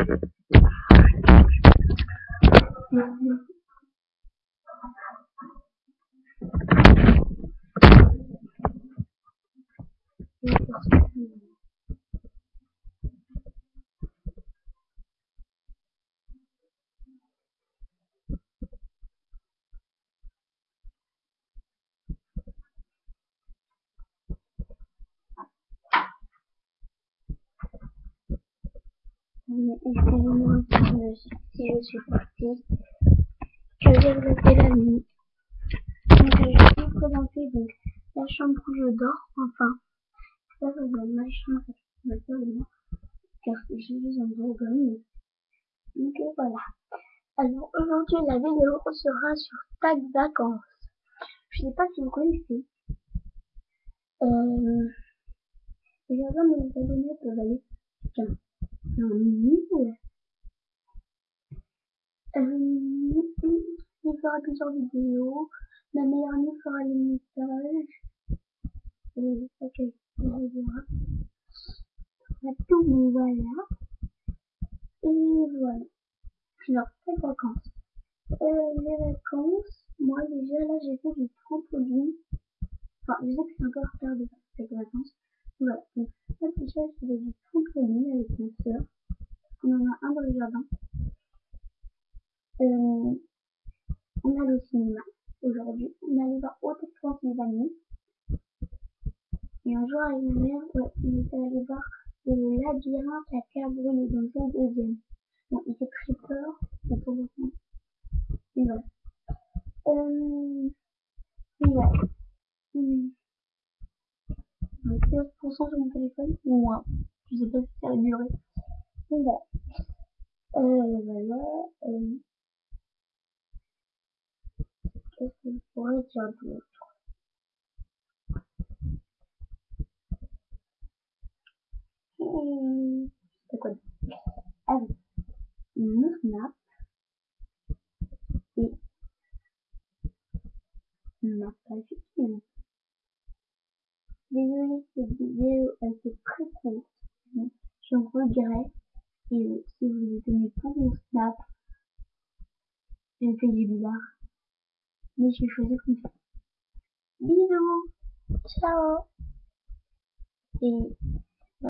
Mm-hmm. Excusez-moi si je suis partie. Je vais regretter la nuit. Donc, je vais vous présenter donc, la chambre où je dors. Enfin, ça va être ma chambre actuellement. Car je suis en Bourgogne. Donc voilà. Alors aujourd'hui la vidéo sera sur Tag Vacances. Je sais pas si vous connaissez. Euh, les abonnés peuvent aller. Tiens. Euh, fera plusieurs vidéos. Ma meilleure amie fera les messages. Euh, ok, verra. tout, mais voilà. Et voilà. Alors, les vacances. Euh, les vacances, moi déjà là j'ai fait du trampoline. Enfin, je sais que c'est encore tard de faire des vacances. Voilà, donc là déjà je faisais du trampoline avec ma soeur. On en a un dans le jardin. Euh, on allait au cinéma aujourd'hui. On allait voir Haute Transylvanie. Et un jour avec ma mère, ouais, on était allé voir le labyrinthe à terre brûlée, donc c'est le deuxième. Bon, il fait très peur, mais pour coup. Et voilà. Euh, et voilà. Hum. Donc 15% sur mon téléphone, moins. Je sais pas si ça va durer. Donc voilà. Euh, voilà. Euh, Qu'est-ce que je pourrais dire d'autre C'est quoi Ah oui. Snap et ma page. Désolée, cette vidéo était très courte. Je regrette. Et si vous êtes aimé pour mon snap, j'ai fait du bizarre. Mais j'ai choisi comme ça. Bisous Ciao Et